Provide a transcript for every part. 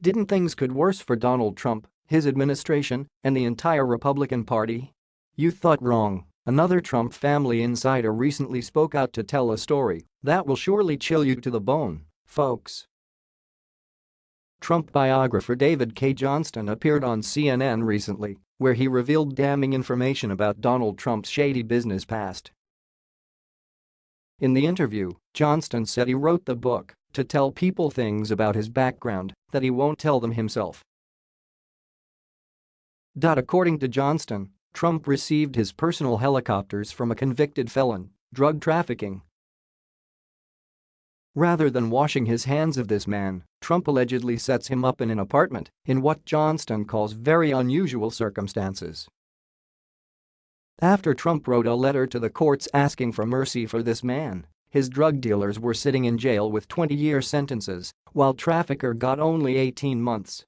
Didn't things could worse for Donald Trump, his administration, and the entire Republican Party? You thought wrong. Another Trump family insider recently spoke out to tell a story that will surely chill you to the bone, folks. Trump biographer David Cay Johnston appeared on CNN recently, where he revealed damning information about Donald Trump's shady business past. In the interview, Johnston said he wrote the book to tell people things about his background that he won't tell them himself. According to Johnston, Trump received his personal helicopters from a convicted felon, drug trafficking. Rather than washing his hands of this man, Trump allegedly sets him up in an apartment in what Johnston calls very unusual circumstances. After Trump wrote a letter to the courts asking for mercy for this man, his drug dealers were sitting in jail with 20-year sentences, while trafficker got only 18 months.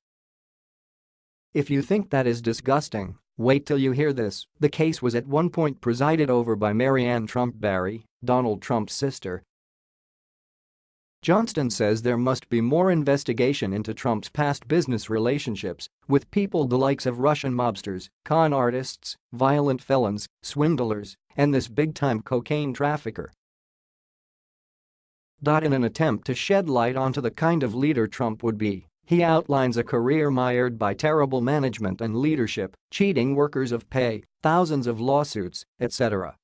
If you think that is disgusting, wait till you hear this. The case was at one point presided over by Maryanne Trump Barry, Donald Trump's sister. Johnston says there must be more investigation into Trump's past business relationships with people the likes of Russian mobsters, con artists, violent felons, swindlers, and this big-time cocaine trafficker. In an attempt to shed light onto the kind of leader Trump would be, he outlines a career mired by terrible management and leadership, cheating workers of pay, thousands of lawsuits, etc.